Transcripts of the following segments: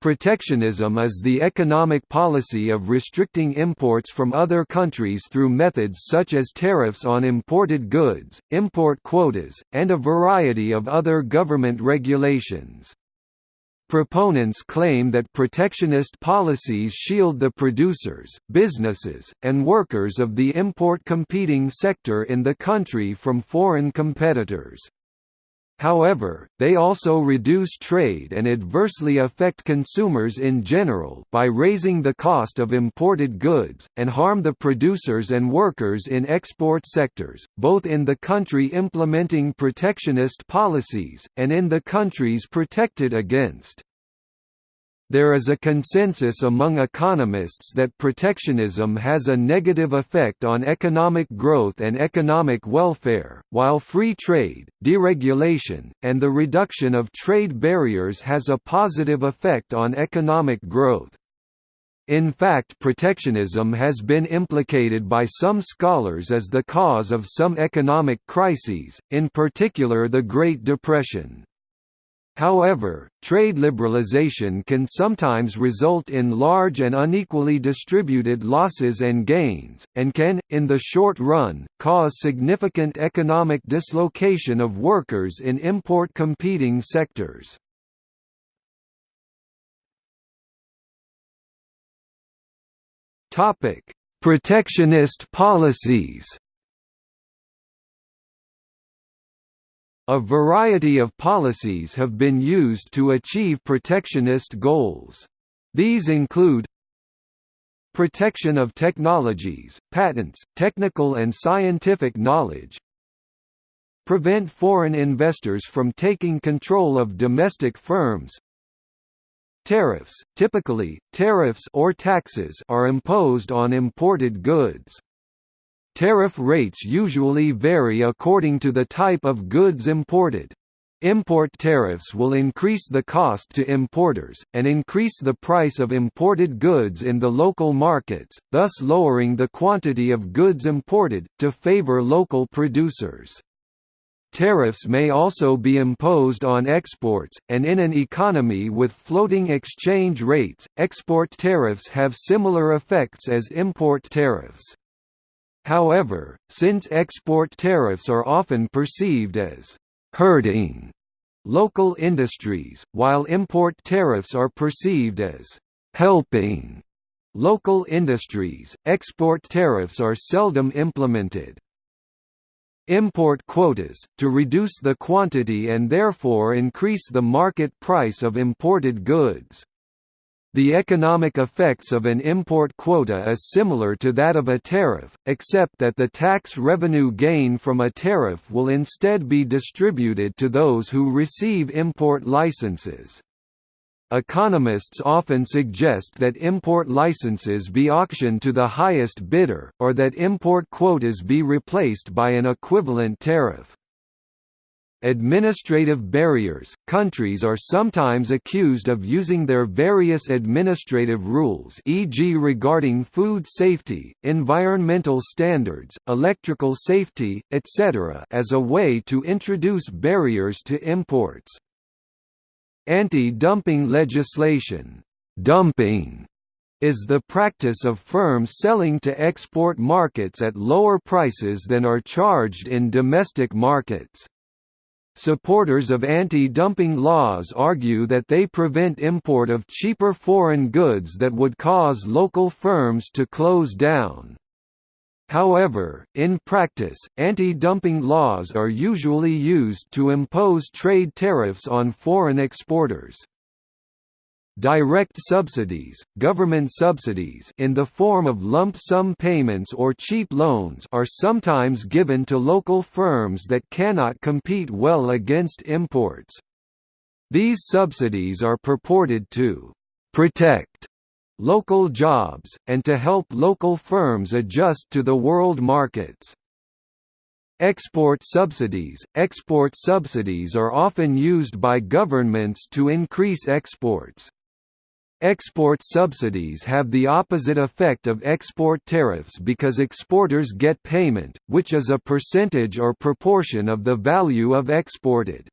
Protectionism is the economic policy of restricting imports from other countries through methods such as tariffs on imported goods, import quotas, and a variety of other government regulations. Proponents claim that protectionist policies shield the producers, businesses, and workers of the import competing sector in the country from foreign competitors. However, they also reduce trade and adversely affect consumers in general by raising the cost of imported goods, and harm the producers and workers in export sectors, both in the country implementing protectionist policies, and in the countries protected against. There is a consensus among economists that protectionism has a negative effect on economic growth and economic welfare, while free trade, deregulation, and the reduction of trade barriers has a positive effect on economic growth. In fact protectionism has been implicated by some scholars as the cause of some economic crises, in particular the Great Depression. However, trade liberalization can sometimes result in large and unequally distributed losses and gains, and can, in the short run, cause significant economic dislocation of workers in import competing sectors. Protectionist policies A variety of policies have been used to achieve protectionist goals. These include protection of technologies, patents, technical and scientific knowledge, prevent foreign investors from taking control of domestic firms, Tariffs, typically, tariffs or taxes are imposed on imported goods. Tariff rates usually vary according to the type of goods imported. Import tariffs will increase the cost to importers, and increase the price of imported goods in the local markets, thus lowering the quantity of goods imported, to favor local producers. Tariffs may also be imposed on exports, and in an economy with floating exchange rates, export tariffs have similar effects as import tariffs. However, since export tariffs are often perceived as hurting local industries, while import tariffs are perceived as helping local industries, export tariffs are seldom implemented. Import quotas, to reduce the quantity and therefore increase the market price of imported goods. The economic effects of an import quota is similar to that of a tariff, except that the tax revenue gain from a tariff will instead be distributed to those who receive import licenses. Economists often suggest that import licenses be auctioned to the highest bidder, or that import quotas be replaced by an equivalent tariff. Administrative barriers – Countries are sometimes accused of using their various administrative rules e.g. regarding food safety, environmental standards, electrical safety, etc. as a way to introduce barriers to imports. Anti-dumping legislation dumping is the practice of firms selling to export markets at lower prices than are charged in domestic markets. Supporters of anti-dumping laws argue that they prevent import of cheaper foreign goods that would cause local firms to close down. However, in practice, anti-dumping laws are usually used to impose trade tariffs on foreign exporters. Direct subsidies, government subsidies in the form of lump sum payments or cheap loans are sometimes given to local firms that cannot compete well against imports. These subsidies are purported to «protect» local jobs, and to help local firms adjust to the world markets. Export subsidies – Export subsidies are often used by governments to increase exports. Export subsidies have the opposite effect of export tariffs because exporters get payment, which is a percentage or proportion of the value of exported.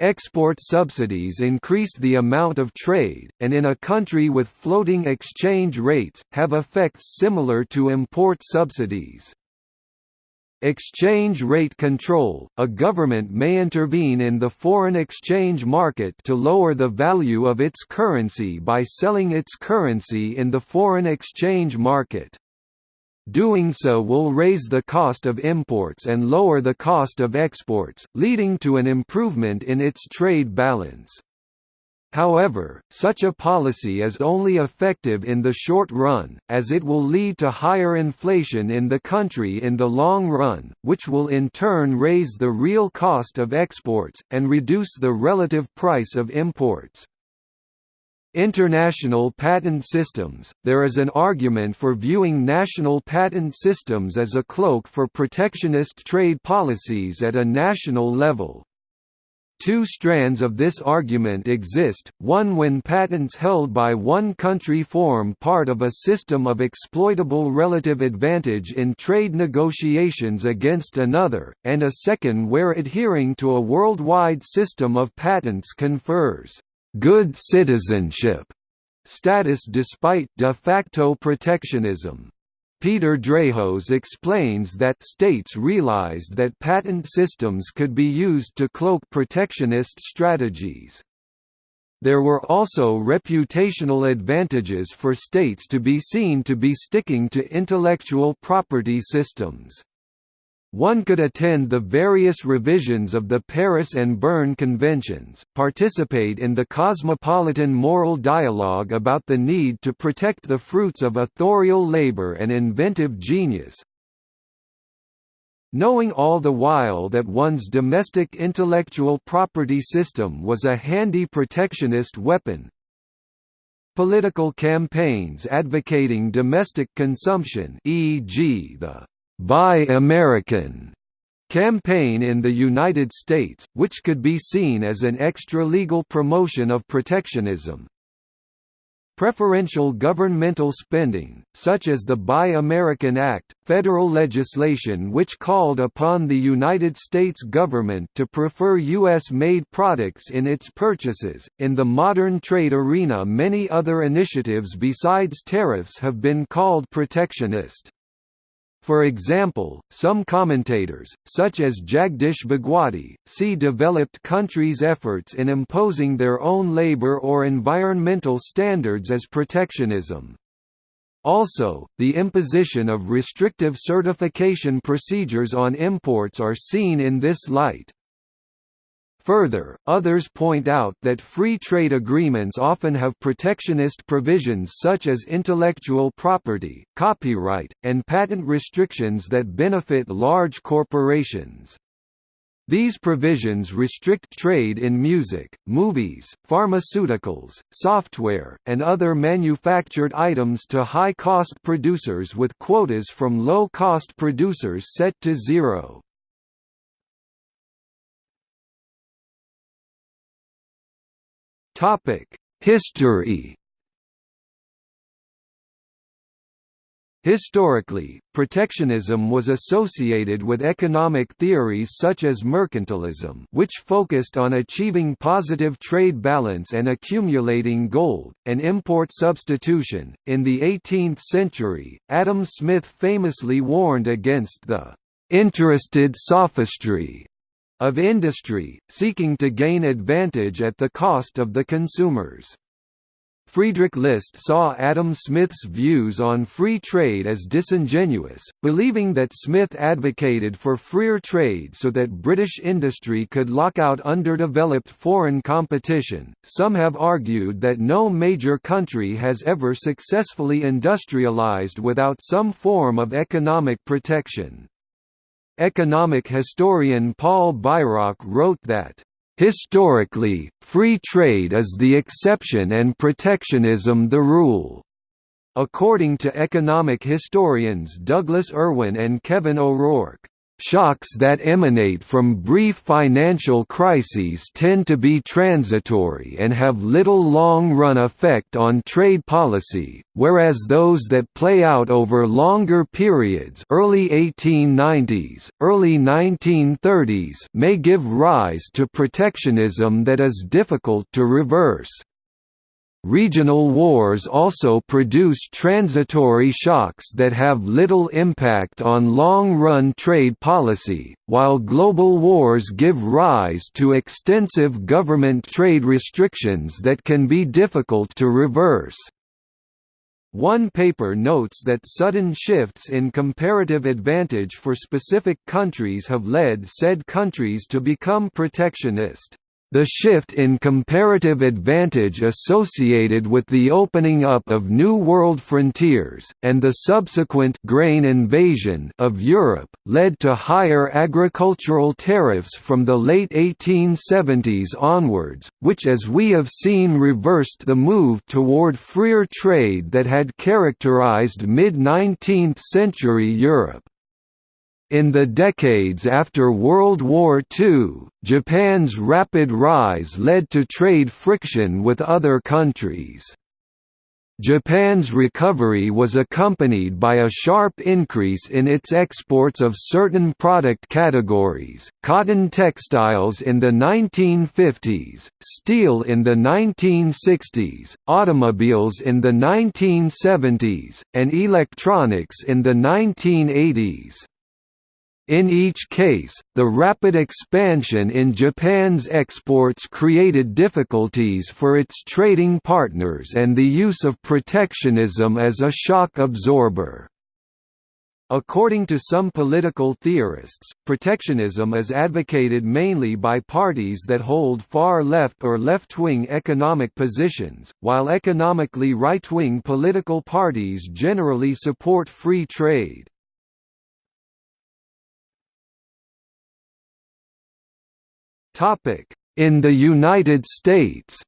Export subsidies increase the amount of trade, and in a country with floating exchange rates, have effects similar to import subsidies. Exchange rate control – A government may intervene in the foreign exchange market to lower the value of its currency by selling its currency in the foreign exchange market. Doing so will raise the cost of imports and lower the cost of exports, leading to an improvement in its trade balance. However, such a policy is only effective in the short run, as it will lead to higher inflation in the country in the long run, which will in turn raise the real cost of exports, and reduce the relative price of imports. International patent systems – There is an argument for viewing national patent systems as a cloak for protectionist trade policies at a national level. Two strands of this argument exist, one when patents held by one country form part of a system of exploitable relative advantage in trade negotiations against another, and a second where adhering to a worldwide system of patents confers good citizenship status despite de facto protectionism. Peter Drahos explains that states realized that patent systems could be used to cloak protectionist strategies. There were also reputational advantages for states to be seen to be sticking to intellectual property systems. One could attend the various revisions of the Paris and Berne Conventions, participate in the cosmopolitan moral dialogue about the need to protect the fruits of authorial labor and inventive genius, knowing all the while that one's domestic intellectual property system was a handy protectionist weapon. Political campaigns advocating domestic consumption e.g. the Buy American campaign in the United States, which could be seen as an extra-legal promotion of protectionism. Preferential governmental spending, such as the Buy American Act, federal legislation which called upon the United States government to prefer U.S.-made products in its purchases. In the modern trade arena many other initiatives besides tariffs have been called protectionist. For example, some commentators, such as Jagdish Bhagwati, see developed countries' efforts in imposing their own labor or environmental standards as protectionism. Also, the imposition of restrictive certification procedures on imports are seen in this light. Further, others point out that free trade agreements often have protectionist provisions such as intellectual property, copyright, and patent restrictions that benefit large corporations. These provisions restrict trade in music, movies, pharmaceuticals, software, and other manufactured items to high-cost producers with quotas from low-cost producers set to zero. History Historically, protectionism was associated with economic theories such as mercantilism which focused on achieving positive trade balance and accumulating gold, and import substitution. In the 18th century, Adam Smith famously warned against the «interested sophistry» of industry, seeking to gain advantage at the cost of the consumers. Friedrich List saw Adam Smith's views on free trade as disingenuous, believing that Smith advocated for freer trade so that British industry could lock out underdeveloped foreign competition. Some have argued that no major country has ever successfully industrialized without some form of economic protection. Economic historian Paul Bairoch wrote that, "...historically, free trade is the exception and protectionism the rule." According to economic historians Douglas Irwin and Kevin O'Rourke, Shocks that emanate from brief financial crises tend to be transitory and have little long-run effect on trade policy, whereas those that play out over longer periods early 1890s, early 1930s may give rise to protectionism that is difficult to reverse. Regional wars also produce transitory shocks that have little impact on long-run trade policy, while global wars give rise to extensive government trade restrictions that can be difficult to reverse. One paper notes that sudden shifts in comparative advantage for specific countries have led said countries to become protectionist. The shift in comparative advantage associated with the opening up of New World frontiers, and the subsequent grain invasion of Europe, led to higher agricultural tariffs from the late 1870s onwards, which as we have seen reversed the move toward freer trade that had characterized mid-19th century Europe. In the decades after World War II, Japan's rapid rise led to trade friction with other countries. Japan's recovery was accompanied by a sharp increase in its exports of certain product categories, cotton textiles in the 1950s, steel in the 1960s, automobiles in the 1970s, and electronics in the 1980s. In each case, the rapid expansion in Japan's exports created difficulties for its trading partners and the use of protectionism as a shock absorber. According to some political theorists, protectionism is advocated mainly by parties that hold far-left or left-wing economic positions, while economically right-wing political parties generally support free trade. In the United States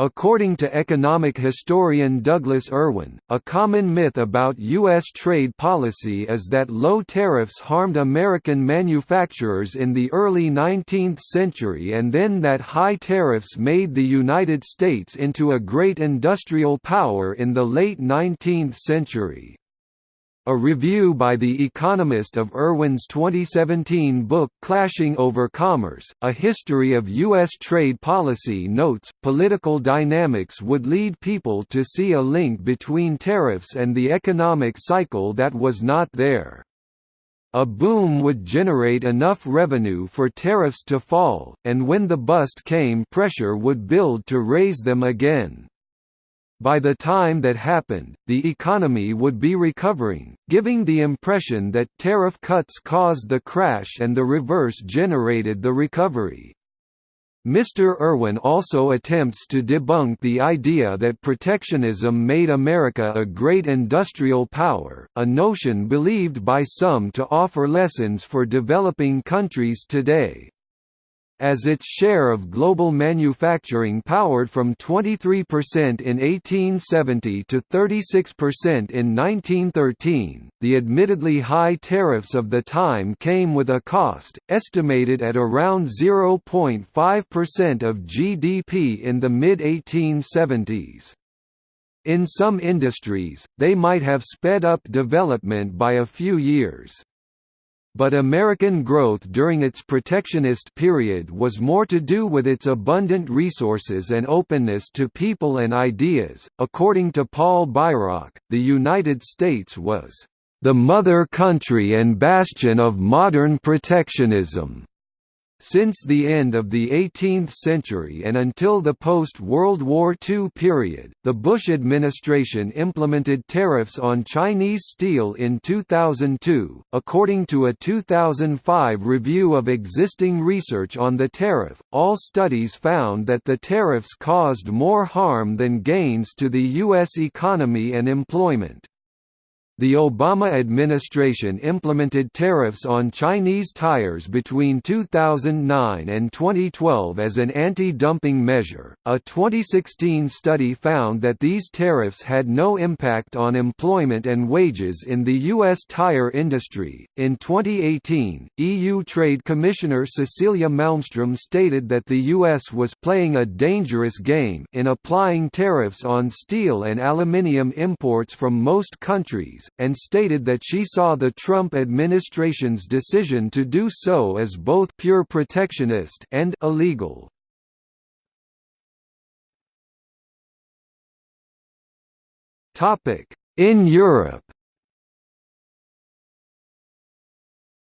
According to economic historian Douglas Irwin, a common myth about U.S. trade policy is that low tariffs harmed American manufacturers in the early 19th century and then that high tariffs made the United States into a great industrial power in the late 19th century. A review by The Economist of Irwin's 2017 book Clashing Over Commerce, A History of U.S. Trade Policy notes, political dynamics would lead people to see a link between tariffs and the economic cycle that was not there. A boom would generate enough revenue for tariffs to fall, and when the bust came pressure would build to raise them again. By the time that happened, the economy would be recovering, giving the impression that tariff cuts caused the crash and the reverse generated the recovery. Mr. Irwin also attempts to debunk the idea that protectionism made America a great industrial power, a notion believed by some to offer lessons for developing countries today as its share of global manufacturing powered from 23% in 1870 to 36% in 1913. The admittedly high tariffs of the time came with a cost, estimated at around 0.5% of GDP in the mid 1870s. In some industries, they might have sped up development by a few years. But American growth during its protectionist period was more to do with its abundant resources and openness to people and ideas. According to Paul Bairoch, the United States was the mother country and bastion of modern protectionism. Since the end of the 18th century and until the post-World War II period, the Bush administration implemented tariffs on Chinese steel in 2002. According to a 2005 review of existing research on the tariff, all studies found that the tariffs caused more harm than gains to the U.S. economy and employment. The Obama administration implemented tariffs on Chinese tires between 2009 and 2012 as an anti-dumping measure. A 2016 study found that these tariffs had no impact on employment and wages in the U.S. tire industry. In 2018, EU Trade Commissioner Cecilia Malmström stated that the U.S. was playing a dangerous game in applying tariffs on steel and aluminium imports from most countries and stated that she saw the Trump administration's decision to do so as both pure protectionist and illegal. In Europe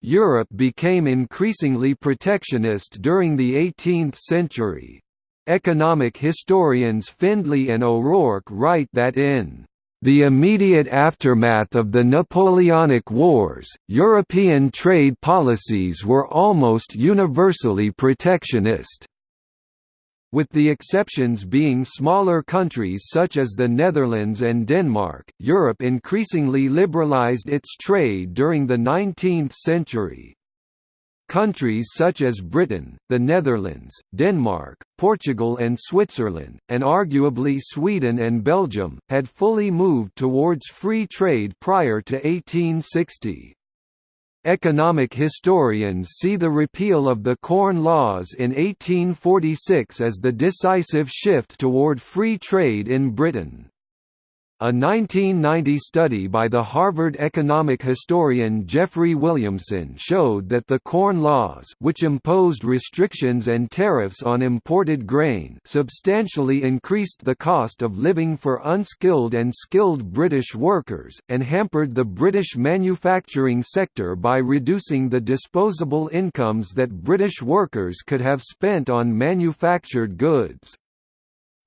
Europe became increasingly protectionist during the 18th century. Economic historians Findlay and O'Rourke write that in the immediate aftermath of the Napoleonic Wars, European trade policies were almost universally protectionist with the exceptions being smaller countries such as the Netherlands and Denmark. Europe increasingly liberalized its trade during the 19th century. Countries such as Britain, the Netherlands, Denmark, Portugal and Switzerland, and arguably Sweden and Belgium, had fully moved towards free trade prior to 1860. Economic historians see the repeal of the Corn Laws in 1846 as the decisive shift toward free trade in Britain. A 1990 study by the Harvard economic historian Jeffrey Williamson showed that the Corn Laws which imposed restrictions and tariffs on imported grain substantially increased the cost of living for unskilled and skilled British workers, and hampered the British manufacturing sector by reducing the disposable incomes that British workers could have spent on manufactured goods.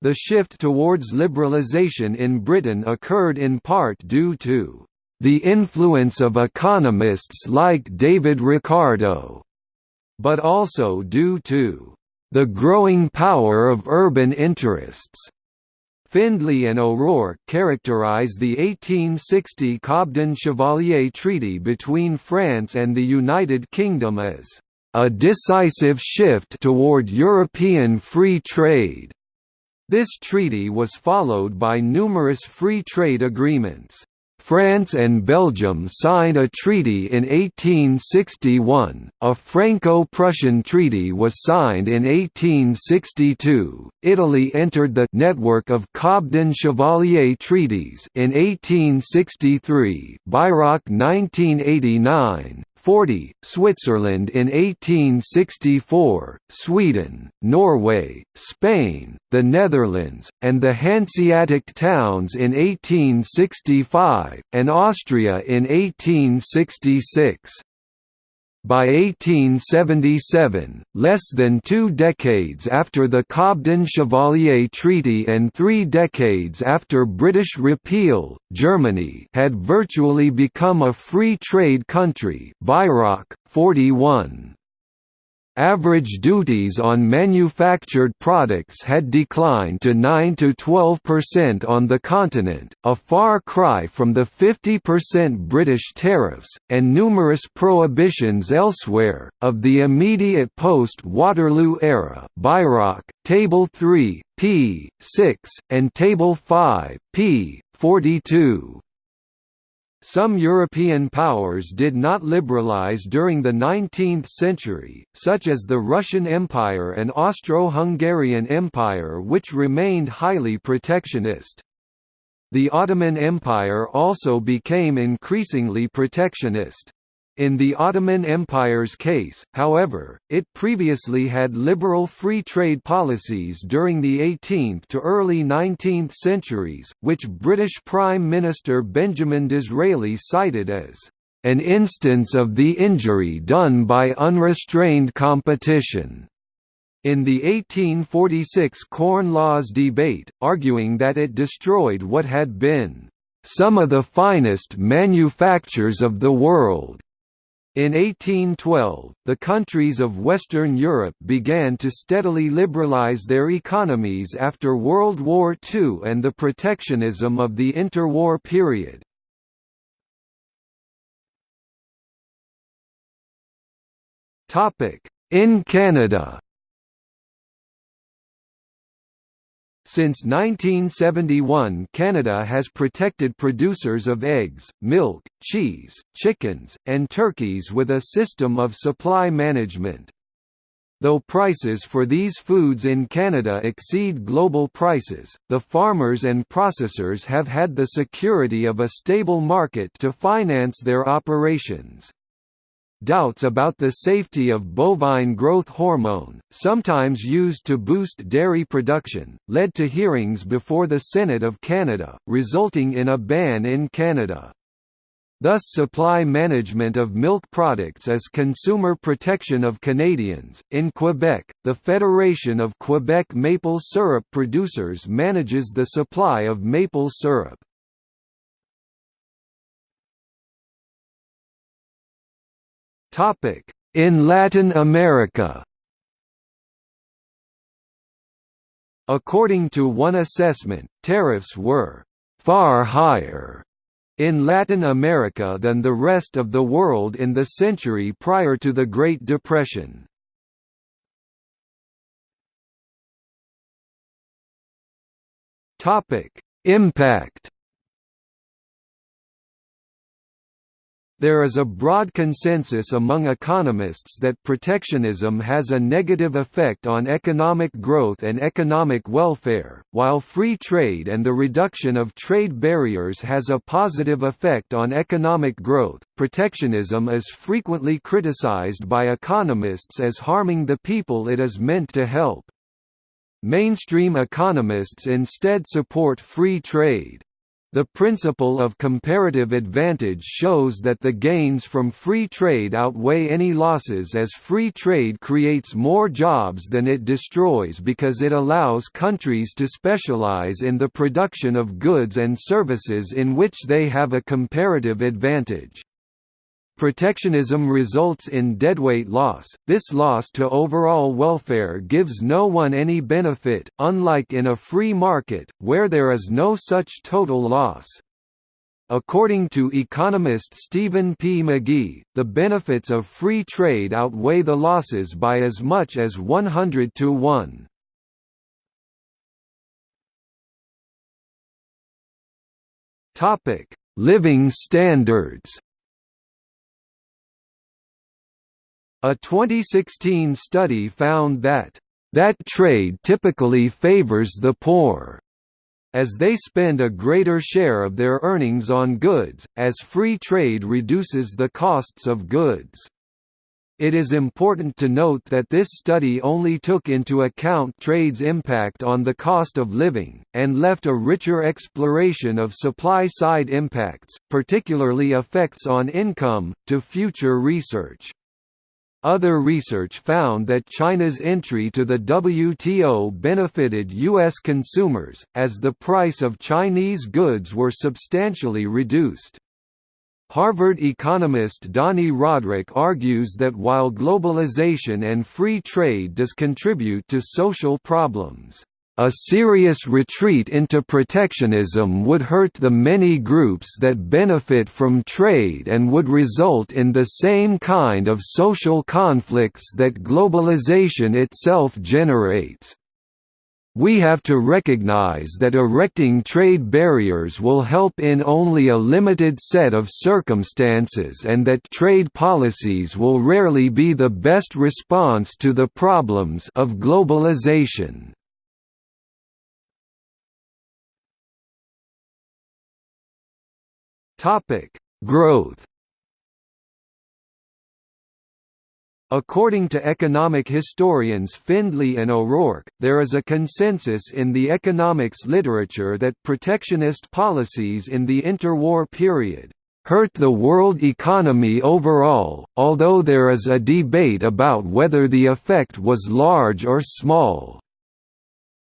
The shift towards liberalisation in Britain occurred in part due to the influence of economists like David Ricardo, but also due to the growing power of urban interests. Findlay and O'Rourke characterize the 1860 Cobden-Chevalier Treaty between France and the United Kingdom as a decisive shift toward European free trade. This treaty was followed by numerous free trade agreements. France and Belgium signed a treaty in 1861, a Franco-Prussian treaty was signed in 1862, Italy entered the «network of Cobden-Chevalier treaties» in 1863 Bairoch 1989, 40, Switzerland in 1864, Sweden, Norway, Spain, the Netherlands, and the Hanseatic towns in 1865, and Austria in 1866. By 1877, less than two decades after the Cobden-Chevalier Treaty and three decades after British repeal, Germany had virtually become a free trade country Bairoch, 41. Average duties on manufactured products had declined to 9 to 12% on the continent, a far cry from the 50% British tariffs, and numerous prohibitions elsewhere, of the immediate post-Waterloo era Bairoch, Table 3, p. 6, and Table 5, p. 42. Some European powers did not liberalize during the 19th century, such as the Russian Empire and Austro-Hungarian Empire which remained highly protectionist. The Ottoman Empire also became increasingly protectionist. In the Ottoman Empire's case, however, it previously had liberal free trade policies during the 18th to early 19th centuries, which British Prime Minister Benjamin Disraeli cited as an instance of the injury done by unrestrained competition. In the 1846 Corn Laws debate, arguing that it destroyed what had been some of the finest manufactures of the world, in 1812, the countries of Western Europe began to steadily liberalize their economies after World War II and the protectionism of the interwar period. In Canada Since 1971 Canada has protected producers of eggs, milk, cheese, chickens, and turkeys with a system of supply management. Though prices for these foods in Canada exceed global prices, the farmers and processors have had the security of a stable market to finance their operations. Doubts about the safety of bovine growth hormone, sometimes used to boost dairy production, led to hearings before the Senate of Canada, resulting in a ban in Canada. Thus supply management of milk products is consumer protection of Canadians. In Quebec, the Federation of Quebec Maple Syrup Producers manages the supply of maple syrup. In Latin America. According to one assessment, tariffs were «far higher» in Latin America than the rest of the world in the century prior to the Great Depression. Impact There is a broad consensus among economists that protectionism has a negative effect on economic growth and economic welfare, while free trade and the reduction of trade barriers has a positive effect on economic growth. Protectionism is frequently criticized by economists as harming the people it is meant to help. Mainstream economists instead support free trade. The principle of comparative advantage shows that the gains from free trade outweigh any losses as free trade creates more jobs than it destroys because it allows countries to specialize in the production of goods and services in which they have a comparative advantage. Protectionism results in deadweight loss, this loss to overall welfare gives no one any benefit, unlike in a free market, where there is no such total loss. According to economist Stephen P. Magee, the benefits of free trade outweigh the losses by as much as 100 to 1. Living standards A 2016 study found that, "...that trade typically favors the poor." as they spend a greater share of their earnings on goods, as free trade reduces the costs of goods. It is important to note that this study only took into account trade's impact on the cost of living, and left a richer exploration of supply-side impacts, particularly effects on income, to future research. Other research found that China's entry to the WTO benefited U.S. consumers, as the price of Chinese goods were substantially reduced. Harvard economist Dani Rodrik argues that while globalization and free trade does contribute to social problems, a serious retreat into protectionism would hurt the many groups that benefit from trade and would result in the same kind of social conflicts that globalization itself generates. We have to recognize that erecting trade barriers will help in only a limited set of circumstances and that trade policies will rarely be the best response to the problems of globalization. Topic: Growth. According to economic historians Findlay and O'Rourke, there is a consensus in the economics literature that protectionist policies in the interwar period hurt the world economy overall, although there is a debate about whether the effect was large or small.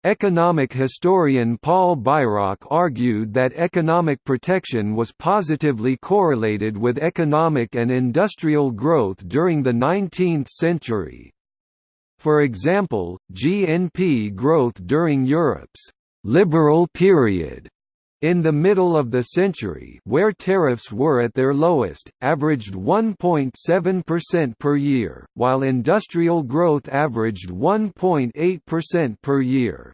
Economic historian Paul Bairoch argued that economic protection was positively correlated with economic and industrial growth during the 19th century. For example, GNP growth during Europe's «liberal period» in the middle of the century where tariffs were at their lowest, averaged 1.7% per year, while industrial growth averaged 1.8% per year.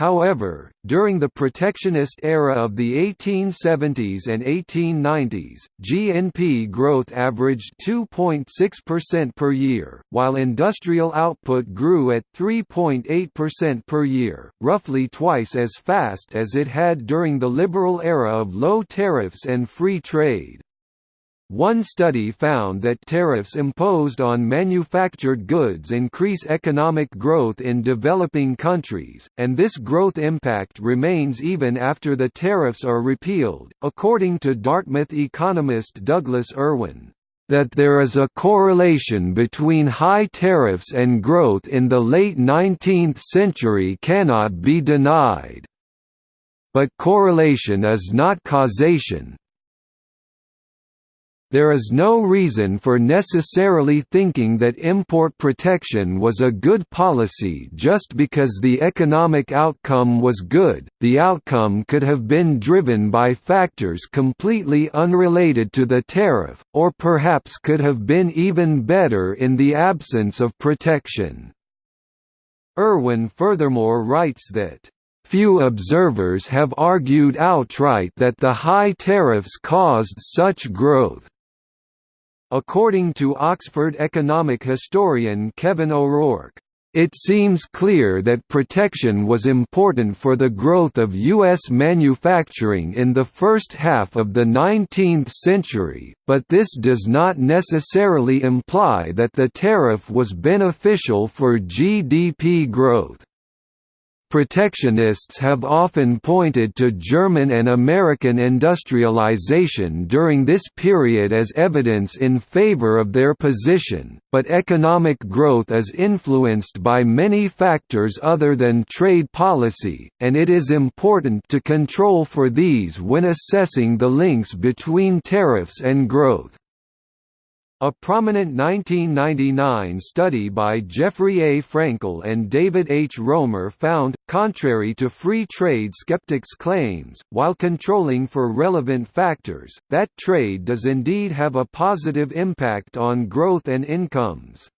However, during the protectionist era of the 1870s and 1890s, GNP growth averaged 2.6% per year, while industrial output grew at 3.8% per year, roughly twice as fast as it had during the liberal era of low tariffs and free trade. One study found that tariffs imposed on manufactured goods increase economic growth in developing countries, and this growth impact remains even after the tariffs are repealed, according to Dartmouth economist Douglas Irwin. That there is a correlation between high tariffs and growth in the late 19th century cannot be denied. But correlation is not causation, there is no reason for necessarily thinking that import protection was a good policy just because the economic outcome was good, the outcome could have been driven by factors completely unrelated to the tariff, or perhaps could have been even better in the absence of protection. Irwin furthermore writes that Few observers have argued outright that the high tariffs caused such growth. According to Oxford economic historian Kevin O'Rourke, it seems clear that protection was important for the growth of U.S. manufacturing in the first half of the 19th century, but this does not necessarily imply that the tariff was beneficial for GDP growth. Protectionists have often pointed to German and American industrialization during this period as evidence in favor of their position, but economic growth is influenced by many factors other than trade policy, and it is important to control for these when assessing the links between tariffs and growth. A prominent 1999 study by Jeffrey A. Frankel and David H. Romer found, contrary to free trade skeptics' claims, while controlling for relevant factors, that trade does indeed have a positive impact on growth and incomes.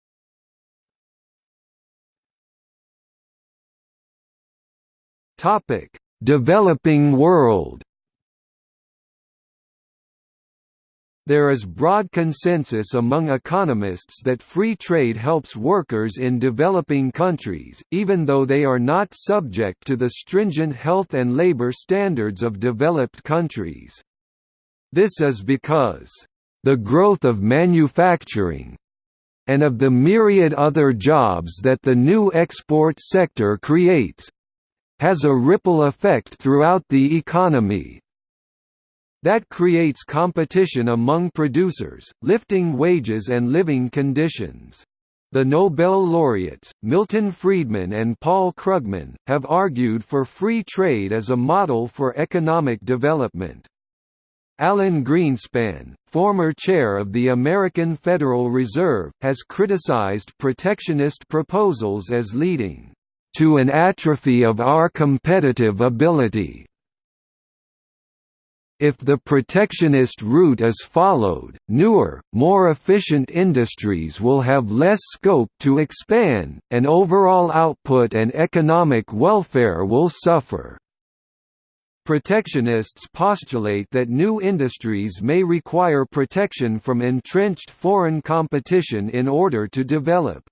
Developing world There is broad consensus among economists that free trade helps workers in developing countries, even though they are not subject to the stringent health and labor standards of developed countries. This is because, "...the growth of manufacturing and of the myriad other jobs that the new export sector creates has a ripple effect throughout the economy, that creates competition among producers, lifting wages and living conditions. The Nobel laureates, Milton Friedman and Paul Krugman, have argued for free trade as a model for economic development. Alan Greenspan, former chair of the American Federal Reserve, has criticized protectionist proposals as leading to an atrophy of our competitive ability. If the protectionist route is followed, newer, more efficient industries will have less scope to expand, and overall output and economic welfare will suffer. Protectionists postulate that new industries may require protection from entrenched foreign competition in order to develop.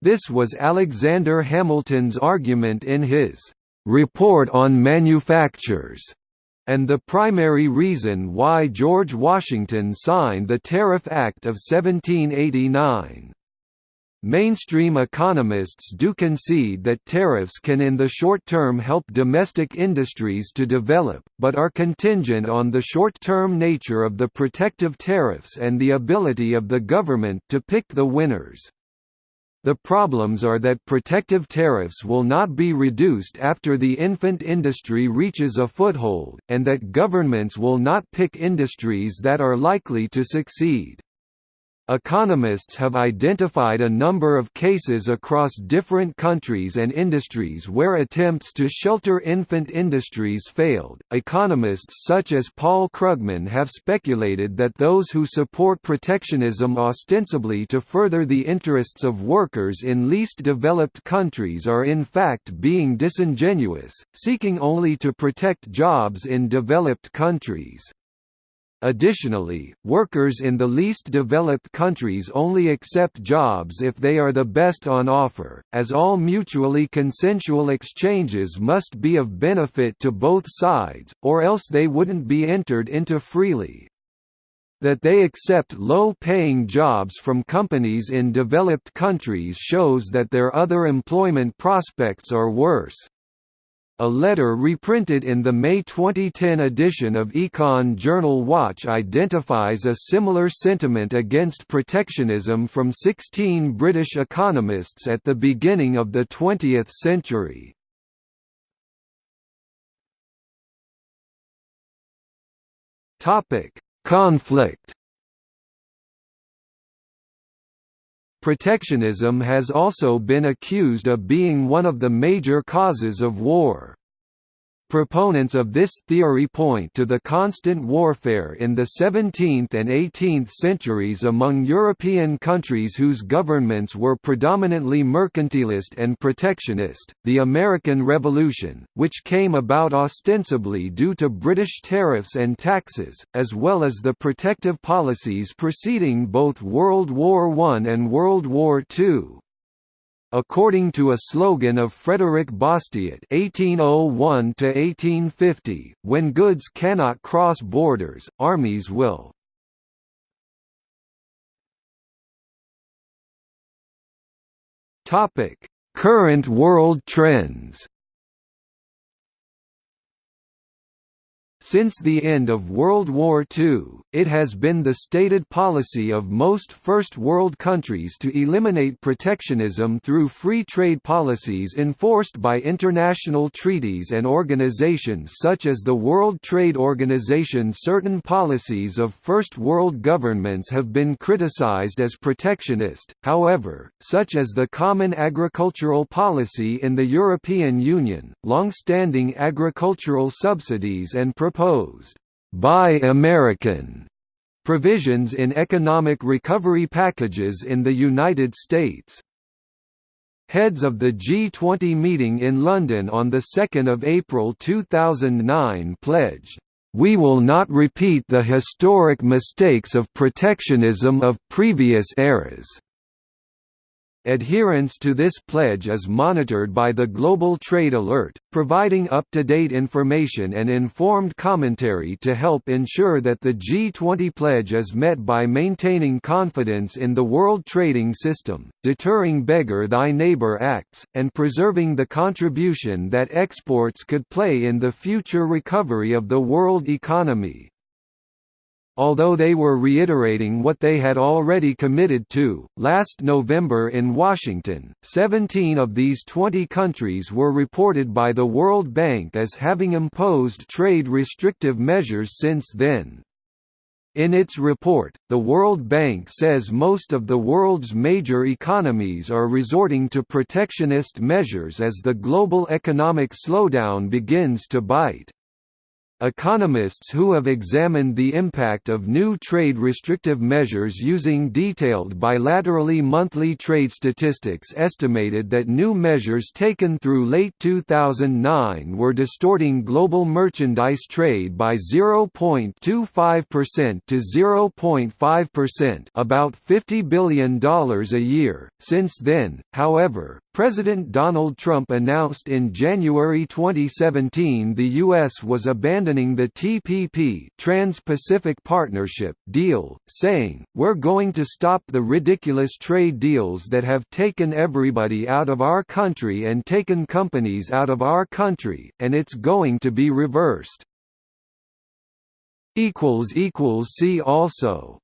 This was Alexander Hamilton's argument in his Report on Manufactures and the primary reason why George Washington signed the Tariff Act of 1789. Mainstream economists do concede that tariffs can in the short term help domestic industries to develop, but are contingent on the short-term nature of the protective tariffs and the ability of the government to pick the winners. The problems are that protective tariffs will not be reduced after the infant industry reaches a foothold, and that governments will not pick industries that are likely to succeed. Economists have identified a number of cases across different countries and industries where attempts to shelter infant industries failed. Economists such as Paul Krugman have speculated that those who support protectionism ostensibly to further the interests of workers in least developed countries are in fact being disingenuous, seeking only to protect jobs in developed countries. Additionally, workers in the least developed countries only accept jobs if they are the best on offer, as all mutually consensual exchanges must be of benefit to both sides, or else they wouldn't be entered into freely. That they accept low-paying jobs from companies in developed countries shows that their other employment prospects are worse. A letter reprinted in the May 2010 edition of Econ Journal Watch identifies a similar sentiment against protectionism from 16 British economists at the beginning of the 20th century. Conflict Protectionism has also been accused of being one of the major causes of war. Proponents of this theory point to the constant warfare in the 17th and 18th centuries among European countries whose governments were predominantly mercantilist and protectionist, the American Revolution, which came about ostensibly due to British tariffs and taxes, as well as the protective policies preceding both World War I and World War II. According to a slogan of Frederick Bastiat (1801–1850), when goods cannot cross borders, armies will. Topic: Current world trends. Since the end of World War II, it has been the stated policy of most First World countries to eliminate protectionism through free trade policies enforced by international treaties and organizations such as the World Trade Organization. Certain policies of First World governments have been criticized as protectionist, however, such as the Common Agricultural Policy in the European Union, long-standing agricultural subsidies and proposed Buy American provisions in economic recovery packages in the United States. Heads of the G20 meeting in London on 2 April 2009 pledged, "...we will not repeat the historic mistakes of protectionism of previous eras." Adherence to this pledge is monitored by the Global Trade Alert, providing up-to-date information and informed commentary to help ensure that the G20 pledge is met by maintaining confidence in the world trading system, deterring beggar thy neighbor acts, and preserving the contribution that exports could play in the future recovery of the world economy. Although they were reiterating what they had already committed to, last November in Washington, 17 of these 20 countries were reported by the World Bank as having imposed trade restrictive measures since then. In its report, the World Bank says most of the world's major economies are resorting to protectionist measures as the global economic slowdown begins to bite. Economists who have examined the impact of new trade restrictive measures using detailed bilaterally monthly trade statistics estimated that new measures taken through late 2009 were distorting global merchandise trade by 0.25% to 0.5%, about $50 billion a year. Since then, however, President Donald Trump announced in January 2017 the U.S. was abandoning the TPP Trans-Pacific Partnership deal, saying, we're going to stop the ridiculous trade deals that have taken everybody out of our country and taken companies out of our country, and it's going to be reversed. See also